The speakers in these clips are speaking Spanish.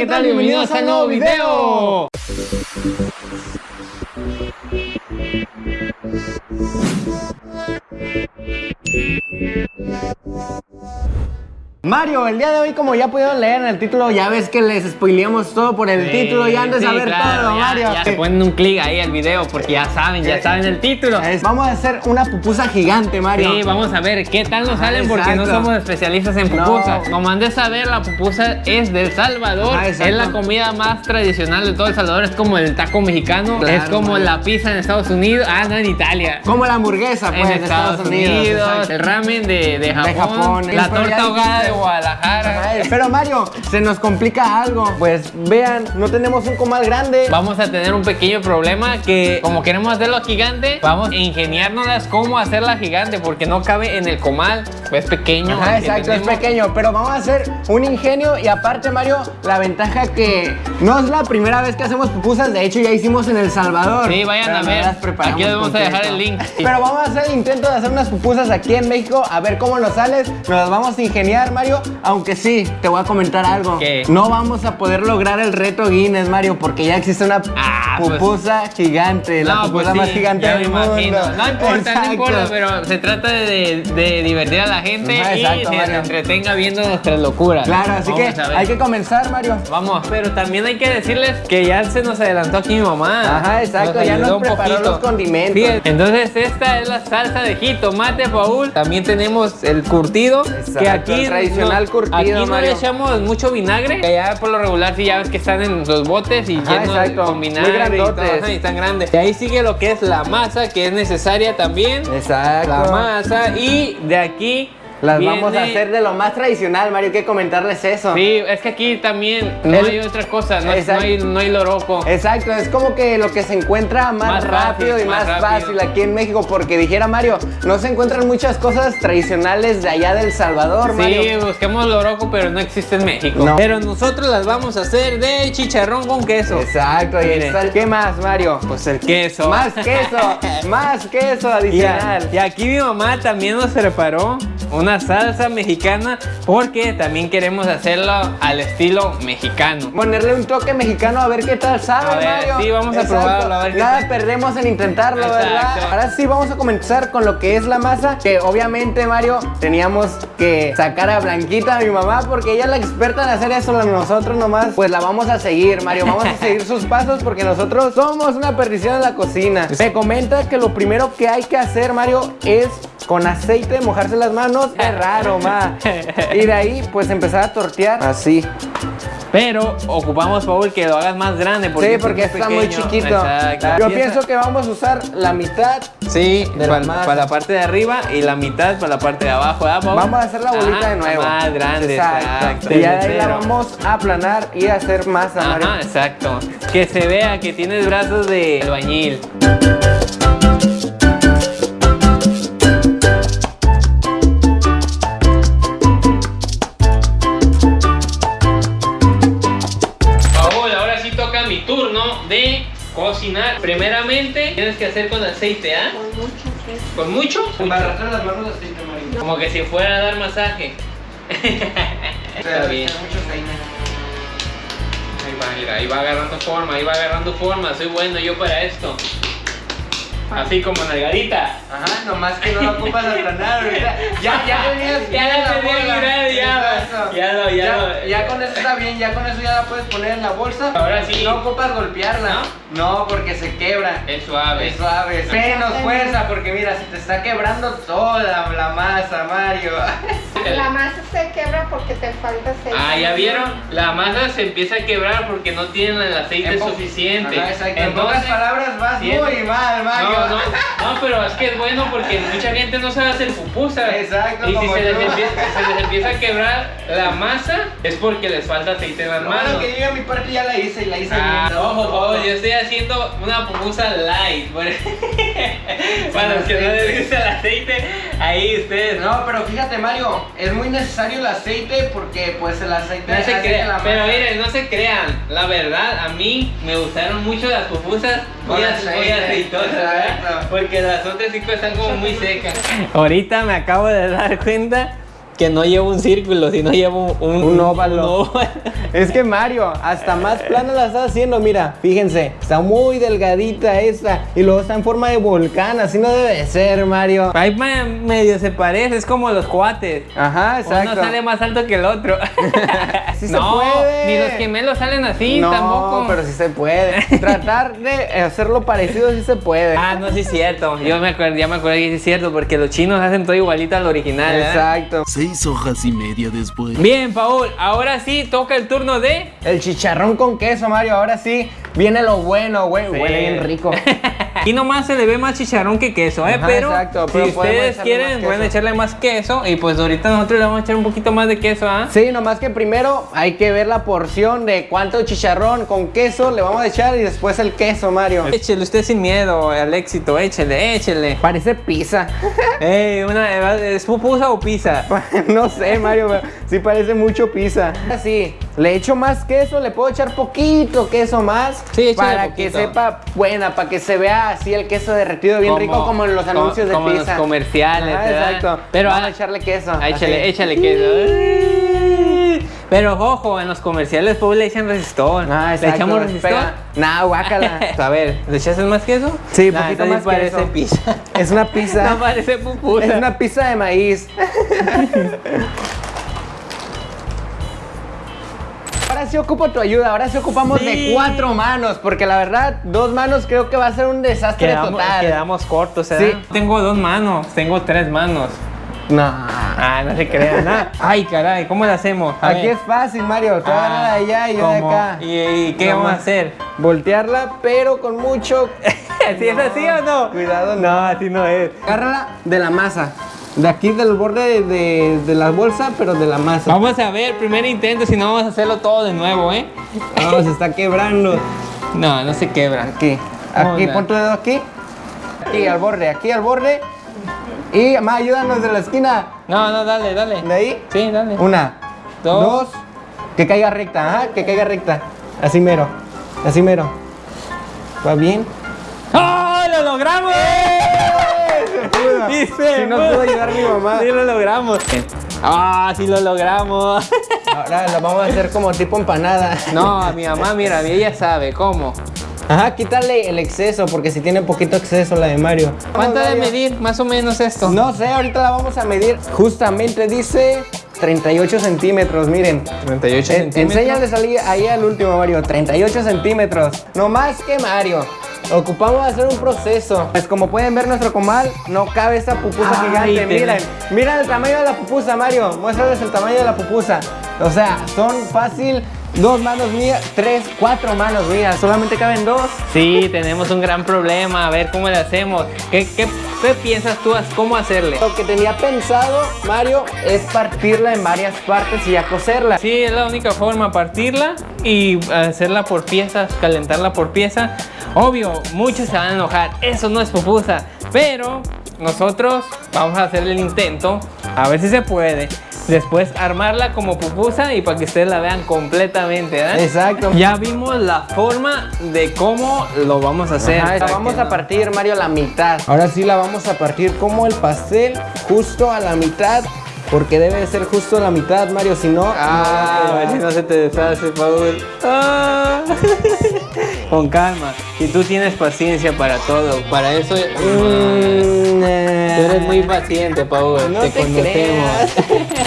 ¿qué tal? Bienvenidos al nuevo video. Mario, el día de hoy, como ya pudieron leer en el título, ya ves que les spoileamos todo por el Sí, título y han de sí, saber claro, todo, ya- Mario. Ya se ponen un clic ahí al video porque ya saben, ya saben el título. Es- Vamos a hacer una pupusa gigante, Mario. Sí, vamos a ver qué tal nos Ajá, salen porque no somos especialistas en No. pupusas. Como han de saber, la pupusa es del Salvador. Ajá, exacto. es la comida más tradicional de todo El Salvador. Es como el taco mexicano. Claro, es como Mario. la pizza en Estados Unidos. Ah, no, en Italia. Como la hamburguesa, pues, en de Estados, Unidos, el ramen de, de Japón, Japón, la ya torta ahogada de. Guadalajara. Ay, Pero Mario, se nos complica algo. Pues vean, no tenemos un comal grande. Vamos a tener un pequeño problema que como queremos hacerlo gigante, vamos a ingeniárnoslas cómo hacerla gigante porque no cabe en el comal, es pequeño. Ajá, exacto, es pequeño, pero vamos a hacer un ingenio y aparte Mario, la ventaja que no es la primera vez que hacemos pupusas, de hecho ya hicimos en El Salvador. Sí, vayan a ver. Aquí les vamos a dejar el link. Pero vamos a hacer el intento de hacer unas pupusas aquí en México, a ver cómo nos sales, nos las vamos a ingeniar Mario, aunque sí, te voy a comentar algo. ¿Qué? No vamos a poder lograr el reto Guinness Mario, porque ya existe una Ah, pues- pupusa gigante, la No, pupusa pues más sí, gigante ya del mundo. No importa, Exacto. no importa, pero se trata de, de divertir a la gente Ajá, y exacto, se entretenga viendo nuestras locuras. Claro, así Vamos que hay que comenzar Mario. Vamos, pero también hay que decirles que ya se nos adelantó aquí mi mamá. Ajá, exacto, ya nos preparó poquito. los condimentos. Sí, entonces esta es la salsa de jitomate, Paul. También tenemos el curtido, Exacto, que aquí el tradicional no, curtido, Aquí no Mario. le echamos mucho vinagre, que ya por lo regular sí ya ves que están en los botes y Ajá, llenos exacto, con muy vinagre y, todo, y tan grandes. Y ahí sigue lo que es la masa, que es necesaria también. Exacto. La masa y de aquí Las vamos a hacer de lo más tradicional, Mario, hay que comentarles eso. Sí, es que aquí también no hay otra cosa, no, hay, no hay loroco. Exacto, es como que lo que se encuentra más, Más rápido y más, más fácil rápido. aquí en México, porque dijera Mario, no se encuentran muchas cosas tradicionales de allá del Salvador, Sí, Mario. busquemos loroco, pero no existe en México. No. Pero nosotros las vamos a hacer de chicharrón con queso. Exacto, y está el- ¿qué más, Mario? Pues el queso. Más queso, más queso adicional. y aquí mi mamá también nos preparó una salsa mexicana porque también queremos hacerlo al estilo mexicano. Ponerle un toque mexicano a ver qué tal sabe, A ver, Mario. sí, vamos a probarlo, a ver qué Nada tal. perdemos en intentarlo, Exacto. ¿verdad? Ahora sí vamos a comenzar con lo que es la masa, que obviamente, Mario, teníamos que sacar a Blanquita, mi mamá, porque ella es la experta en hacer eso, nosotros nomás, pues la vamos a seguir, Mario, vamos a seguir sus pasos porque nosotros somos una perdición en la cocina. Me comenta que lo primero que hay que hacer, Mario, es con aceite mojarse las manos, es raro, ma. Y de ahí, pues empezar a tortear así. Pero ocupamos, Paul, que lo hagas más grande. Porque sí, porque es está muy chiquito. Exacto. Yo Piensa- pienso que vamos a usar la mitad. Sí, de la para, para la parte de arriba y la mitad para la parte de abajo. Vamos a hacer la bolita Ajá, de nuevo. Más grande, exacto. Y ya de ahí la vamos a aplanar y a hacer masa, Mario. Ajá, exacto. Que se vea que tienes brazos de albañil. Primeramente, tienes que hacer con aceite, ¿ah? Con mucho queso. ¿Con mucho? arrastrar las manos de aceite, Mario. Como que si fuera a dar masaje. Está bien. Ahí va, mira, ahí va agarrando forma, ahí va agarrando forma. Soy bueno yo para esto. Así como nalgadita. Ajá, nomás que no lo ocupas aplanar ahorita. Ya, ya tenías Ya la tenía bola. mirada, ya, Exacto. ya lo- ya lo- ya con eso está bien, ya con eso ya la puedes poner en la bolsa. Ahora sí. No ocupas golpearla. No, porque se quebra. Es suave. Es suave. Menos fuerza, porque mira, se te está quebrando toda la masa, Mario. La masa se quebra porque te falta aceite. Ah, ya vieron, la masa se empieza a quebrar porque no tienen el aceite En suficiente. Ajá, exacto. En pocas palabras vas Sí, muy mal, Mario. No, no, no, pero es que es bueno porque mucha gente no sabe hacer pupusas. Exacto, Y si se les, empieza, se les empieza a quebrar la masa, es porque les falta aceite en las manos. bueno que yo a mi parte ya la hice y la hice Ah, bien. ojo, ojo, yo estoy haciendo una pupusa light. Para los que no les gusta el aceite, ahí ustedes. No, pero fíjate, Mario, es muy necesario el aceite porque pues el aceite No se hace que crean, la pero miren, no se crean. La verdad, a mí me gustaron mucho las pupusas muy, aceite, aceitosas, ¿verdad? Porque las otras sí están como muy secas. Ahorita me acabo de dar cuenta que no lleva un círculo, sino lleva un, un, Un óvalo. un óvalo. Es que Mario, hasta más plana la está haciendo, mira, fíjense, está muy delgadita esta y luego está en forma de volcán, así no debe de ser, Mario. Ahí me- medio se parece, es como los cuates. Ajá, exacto. Uno sale más alto que el otro. Sí se no, puede. ni los gemelos salen así, no, tampoco. pero sí se puede. Tratar de hacerlo parecido sí se puede. Ah, no, sí es cierto. Yo me acuerdo, ya me acuerdo que sí es cierto, porque los chinos hacen todo igualito al original. ¿eh? Exacto. Seis hojas y media después. Bien, Paul, ahora sí toca el turno de. El chicharrón con queso, Mario, ahora sí viene lo bueno, güey. Huele bien rico. Aquí nomás se le ve más chicharrón que queso, ¿eh? Ajá, pero, exacto, pero si ustedes quieren, pueden echarle más queso. Y pues ahorita nosotros le vamos a echar un poquito más de queso, ¿ah? Sí, nomás que primero hay que ver la porción de cuánto chicharrón con queso le vamos a echar y después el queso, Mario. Échele usted sin miedo al éxito, échele, échele. Parece pizza. Ey, una, ¿es pupusa o pizza? no sé, Mario, pero sí parece mucho pizza. Así, le echo más queso, le puedo echar poquito queso más. Sí, Para poquito. que sepa buena, para que se vea así el queso derretido bien rico como en los como- anuncios de como en pizza. los comerciales, ¿verdad? exacto. Pero vamos ah, a echarle queso. ah, échale, échale queso. Pero ojo, en los comerciales pues le echan resistol. Ah, ¿Le exacto. echamos resistol? Pega. Nah, guácala. A ver, ¿le echaste más queso? Sí, Nah, poquito más parece queso. pizza. Es una pizza. No parece pupusa. Es una pizza de maíz. Ahora sí ocupo tu ayuda, ahora sí ocupamos Sí. de cuatro manos, porque la verdad, dos manos creo que va a ser un desastre Quedamos, total. quedamos cortos, ¿eh? Sí. Tengo dos manos, tengo tres manos. No. Ah, no se crean, nada. Ay, caray, ¿cómo lo hacemos? A Aquí ver. es fácil, Mario. Tú Ah, agarra de allá y yo de acá. ¿Y, y qué No vamos a hacer? Voltearla, pero con mucho. ¿Sí es así o no? Cuidado, no. No, así no es. Agárrala de la masa. De aquí del borde de, de- la bolsa, pero de la masa. Vamos a ver, primer intento, si no vamos a hacerlo todo de nuevo, ¿eh? No, se está quebrando. No, no se quebra. Aquí. Aquí, pon tu dedo aquí. Aquí al borde, aquí al borde. Y más, ayúdanos de la esquina. No, no, dale, dale. De ahí. Sí, dale. Una, Dos. dos. Que caiga recta, ajá, que caiga recta. Así mero. Así mero. ¿Va bien? ¡Oh, lo logramos! Sí, se Sí nos pudo. pudo ayudar mi mamá. Sí lo logramos. Ah, sí lo logramos. Ahora lo vamos a hacer como tipo empanada. No, a mi mamá, mira, ella sabe cómo. Ajá, quítale el exceso, porque si tiene poquito exceso la de Mario. ¿Cuánto de medir más o menos esto? No sé, ahorita la vamos a medir. Justamente dice 38 centímetros, miren. 38 En- Enséñales ahí, ahí al último, Mario. 38 centímetros. No más que Mario. Ocupamos hacer un proceso. Pues como pueden ver, nuestro comal no cabe esa pupusa Ay, gigante. te- Miren, miren el tamaño de la pupusa, Mario. Muéstrales el tamaño de la pupusa. O sea, son fácil dos manos mías, tres, cuatro manos mías. Solamente caben dos. Sí, tenemos un gran problema. A ver cómo le hacemos. ¿Qué, qué, qué piensas tú? ¿Cómo hacerle? Lo que tenía pensado, Mario, es partirla en varias partes y ya coserla. Sí, es la única forma, partirla y hacerla por piezas, calentarla por pieza. Obvio, muchos se van a enojar, eso no es pupusa, pero nosotros vamos a hacer el intento, a ver si se puede. Después armarla como pupusa y para que ustedes la vean completamente, ¿verdad? Exacto. Ya vimos la forma de cómo lo vamos a hacer. Ajá, la vamos a partir, Mario, a la mitad. Ahora sí la vamos a partir como el pastel, justo a la mitad. Porque debe de ser justo a la mitad, Mario, si no... Ah, no a ver si no se te deshace, Paul. Ah. Con calma. Y tú tienes paciencia para todo. Para eso Mm, tú eh. eres muy paciente, Paul. No te, te conocemos.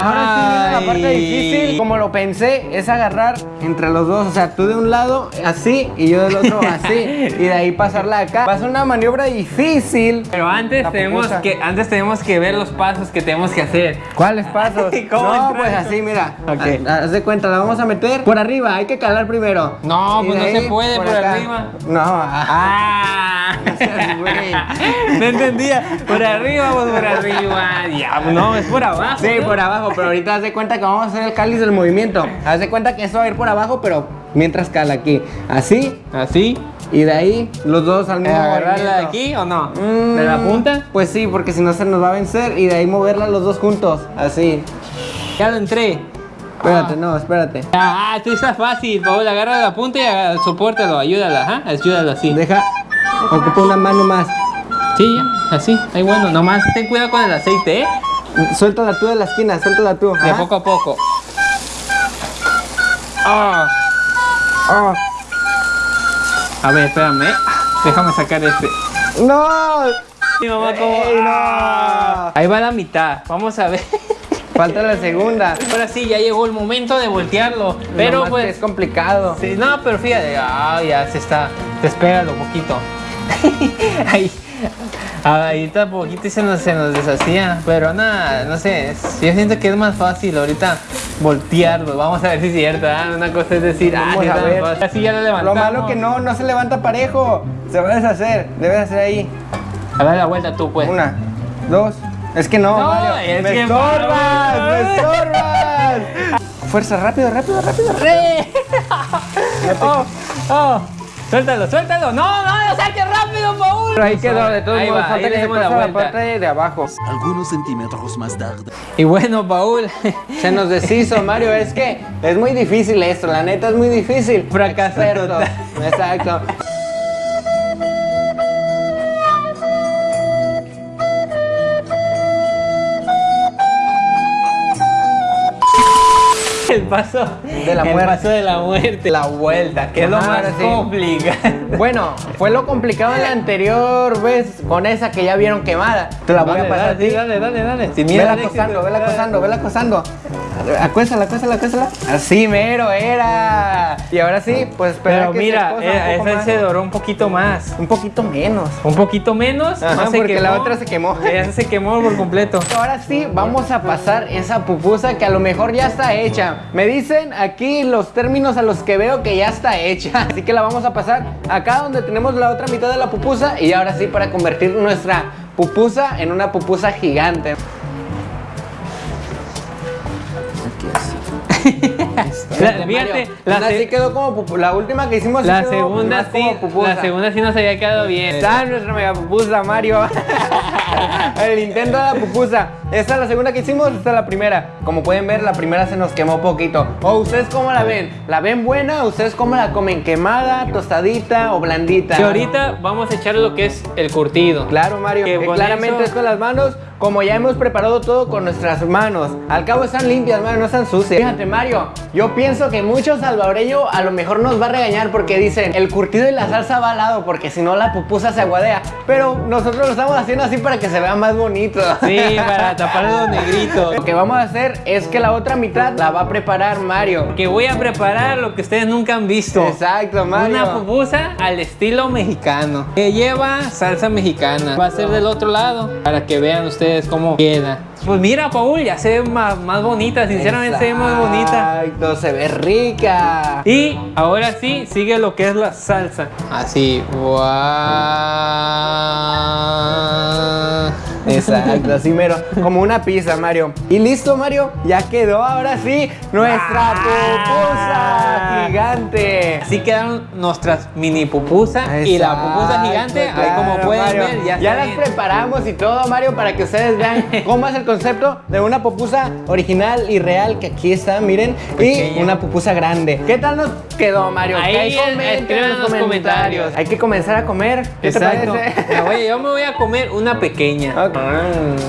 Ahora sí la parte difícil, como lo pensé, es agarrar entre los dos, o sea, tú de un lado así y yo del otro así, y de ahí pasarla acá. Va a ser una maniobra difícil. Pero antes tenemos que antes tenemos que ver los pasos que tenemos que hacer. ¿Cuáles pasos? ¿Cómo no, entrar pues así, mira. Ok. Ha- Haz de cuenta, la vamos a meter por arriba, hay que calar primero. No, Y pues no se puede por acá. Arriba. No, ah, seas güey. no entendía. Por arriba, pues por arriba. Ya, no, es por abajo. Sí, ¿no? por abajo, pero ahorita haz de cuenta que vamos a hacer el cáliz del movimiento. Haz de cuenta que eso va a ir por abajo, pero mientras cala aquí. Así, Así. y de ahí los dos al mismo ¿Agarrarla de aquí o no? Mm, ¿De la punta? Pues sí, porque si no se nos va a vencer y de ahí moverla los dos juntos. Así. Ya lo entré. Espérate, no, espérate. Ah, tú está fácil, Paola, agarra la punta y aga- sopórtalo, ayúdala, ajá, ayúdalo así. Deja, ocupa una mano más. Sí, ya, así, ahí bueno, nomás ten cuidado con el aceite, ¿eh? Suéltala tú de la esquina, suéltala tú. De Ajá. poco a poco. Ah. Ah. A ver, espérame. Déjame sacar este. ¡No! Mi mamá como. Ey, no. Ah. Ahí va la mitad. Vamos a ver. Falta la segunda. Ahora sí, ya llegó el momento de voltearlo. Pero Nomás que pues. es complicado. Sí, no, pero fíjate, ah, ya se está, despégalo un poquito. Ahí, está poquito y se nos, se nos deshacía, pero nada, no sé, yo siento que es más fácil ahorita voltearlo, vamos a ver si es cierto, ¿ah? una cosa es decir, ah, sí a ver. fácil. así ya lo Lo levantamos. malo que no, no se levanta parejo. Se va a deshacer. Debe hacer ahí. A ver la vuelta tú, pues. Una, dos. Es que no, No, Mario. es ¡Me que estorbas! ¡Me estorbas! Fuerza, rápido, rápido, rápido. ¡Sí! oh, oh. Suéltalo, suéltalo. No, no, no saques rápido, Paul. Pero ahí quedó, de todos Ahí modos, va, falta que se la pase la parte de abajo. Algunos centímetros más tarde. Y bueno, Paul, Se nos deshizo, Mario. Es que es muy difícil esto, la neta es muy difícil. Total. Exacto. El paso De la el muerte. paso de la muerte, la vuelta, que es lo más sí. complicado. Bueno, fue lo complicado la anterior vez con esa que ya vieron quemada. Te la voy Dale, a pasar dale, a ti. dale, dale, dale. Sin miedo Vela acosando, vela acosando, vela acosando. Acuéstala, acuéstala, acuéstala. Así mero era. Y ahora sí, pues Pero que mira, se eh, un esa más. se doró un poquito más. Un poquito menos. Un poquito menos, Ajá, no se porque la otra se quemó. Esa se quemó por completo. Ahora sí, vamos a pasar esa pupusa que a lo mejor ya está hecha. Me dicen aquí los términos a los que veo que ya está hecha. Así que la vamos a pasar acá donde tenemos la otra mitad de la pupusa. Y ahora sí, para convertir nuestra pupusa en una pupusa gigante. La- fíjate, la, se- sí quedó como pupu- La última que hicimos sí la quedó segunda sí, la segunda sí nos había quedado bien. Está nuestra mega pupusa, Mario. El intento de la pupusa. Esta es la segunda que hicimos, esta es la primera. Como pueden ver, la primera se nos quemó poquito. ¿O ustedes cómo la ven? ¿La ven buena? ¿Ustedes cómo la comen? ¿Quemada, tostadita o blandita? Que ahorita vamos a echar lo que es el curtido. Claro, Mario. Que con claramente eso- es con las manos, como ya hemos preparado todo con nuestras manos. Al cabo están limpias, Mario, no están sucias. Fíjate, Mario, yo pienso que mucho salvadoreño a lo mejor nos va a regañar porque dicen el curtido y la salsa va al lado, porque si no la pupusa se aguadea. Pero nosotros lo estamos haciendo así para que se vea más bonito. Sí, para tapar los negritos. Lo que vamos a hacer es que la otra mitad la va a preparar Mario. Que voy a preparar lo que ustedes nunca han visto. Exacto, Mario. Una pupusa al estilo mexicano. Que lleva salsa mexicana. Va a ser del otro lado. Para que vean ustedes cómo queda. Pues mira, Paul, ya se ve más, más bonita. Sinceramente se ve más bonita. Exacto, se ve rica. Y ahora sí, sigue lo que es la salsa. Así. ¡Guau! Exacto, así mero. Como una pizza, Mario. Y listo, Mario. Ya quedó ahora sí nuestra pupusa gigante. Así quedaron nuestras mini pupusas y la pupusa Exacto, gigante. ahí como claro, pueden Mario. ver, ya, ya las bien. preparamos y todo, Mario, para que ustedes vean cómo es el concepto de una pupusa original y real, que aquí está, miren, y una pupusa grande. ¿Qué tal nos quedó, Mario? Ahí, escriban en los comentarios. Hay que comenzar a comer. ¿Qué Exacto. te parece? Me voy- yo me voy a comer una pequeña. Ok.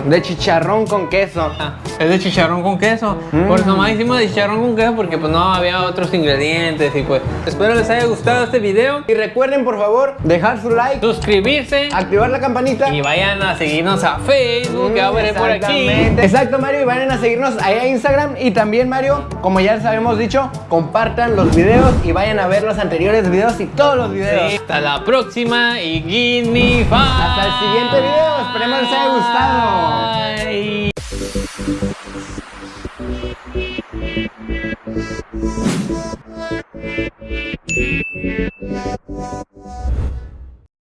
De chicharrón con queso. Ah, es de chicharrón con queso. Mm. Pues nomás hicimos de chicharrón con queso porque pues no había otros ingredientes y pues espero les haya gustado este video. Y recuerden, por favor, dejar su like, Suscribirse activar la campanita. y vayan a seguirnos a Facebook que va a ver por aquí. Exacto, Mario, y vayan a seguirnos ahí a Instagram. Y también, Mario, como ya les habíamos dicho, compartan los videos y vayan a ver los anteriores videos y todos los videos. Sí, hasta la próxima y give me five. Hasta el siguiente video, esperemos les gustado. Bye.